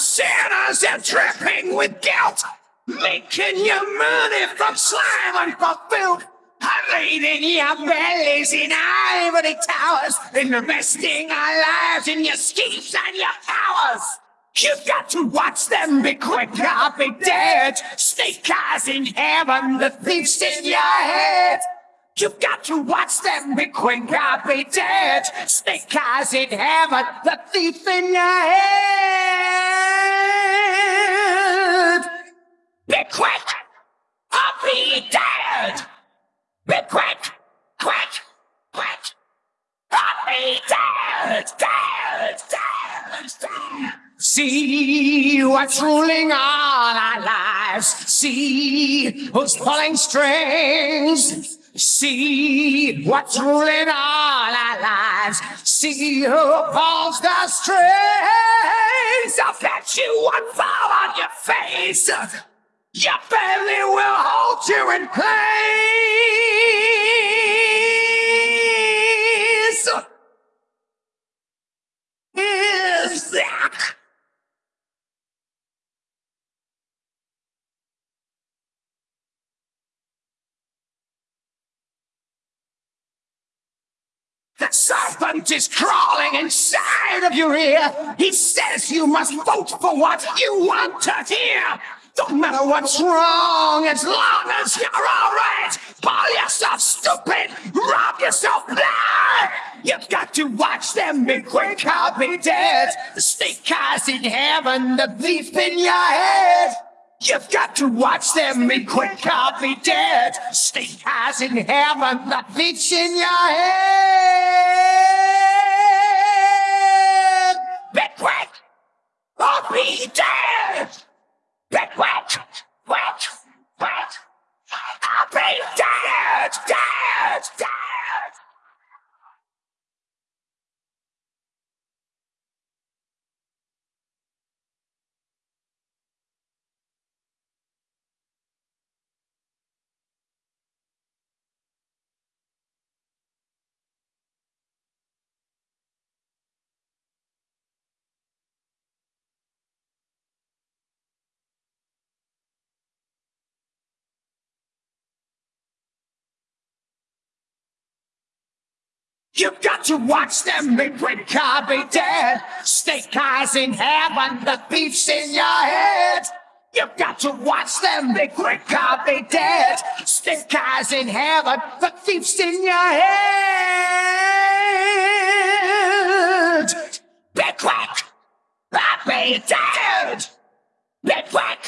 Sinners and dripping with guilt. Making your money from slime and from filth. Hiding your bellies in ivory towers. Investing our lives in your schemes and your powers. You've got to watch them be quick or be dead. Snake eyes in heaven, the thieves in your head. You've got to watch them be quick or be dead. Snake eyes in heaven, the thief in your head. Be quick or be dead. Be quick, quick, quick. Or be dead, dead, dead, dead. See what's ruling all our lives. See who's pulling strings. See what's ruling all our lives. See who pulls the strings. I bet you one fall on your face. Your family will hold you in place. Is that? The serpent is crawling inside of your ear. He says you must vote for what you want to hear. Don't matter what's wrong, as long as you're alright. Call yourself stupid, rob yourself blind. You've got to watch them be quick or be dead. The snake eyes in heaven, the thief in your head. You've got to watch them be quick or be dead. Snake eyes in heaven, the thief in your head. Be quick or be dead. Be quick, quick, quick. Or be dead, dead, dead. You've got to watch them be quick or be dead. Snake eyes in heaven, the thief's in your head. You've got to watch them be quick or be dead. Snake eyes in heaven, the thief's in your head. Be quick or be dead. Be quick